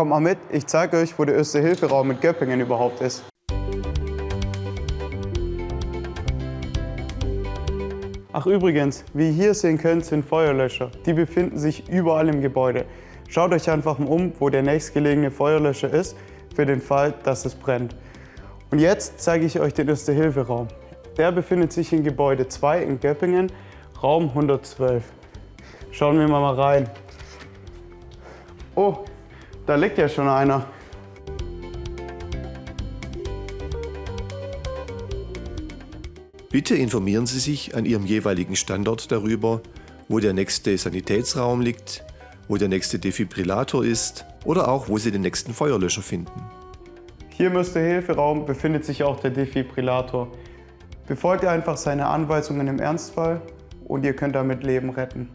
Kommt mal mit, ich zeige euch, wo der Erste-Hilfe-Raum mit Göppingen überhaupt ist. Ach übrigens, wie ihr hier sehen könnt, sind Feuerlöscher. Die befinden sich überall im Gebäude. Schaut euch einfach mal um, wo der nächstgelegene Feuerlöscher ist, für den Fall, dass es brennt. Und jetzt zeige ich euch den Erste-Hilfe-Raum. Der befindet sich in Gebäude 2 in Göppingen, Raum 112. Schauen wir mal rein. Oh, da liegt ja schon einer. Bitte informieren Sie sich an Ihrem jeweiligen Standort darüber, wo der nächste Sanitätsraum liegt, wo der nächste Defibrillator ist oder auch wo Sie den nächsten Feuerlöscher finden. Hier im Erste-Hilfe-Raum befindet sich auch der Defibrillator. Befolgt einfach seine Anweisungen im Ernstfall und ihr könnt damit Leben retten.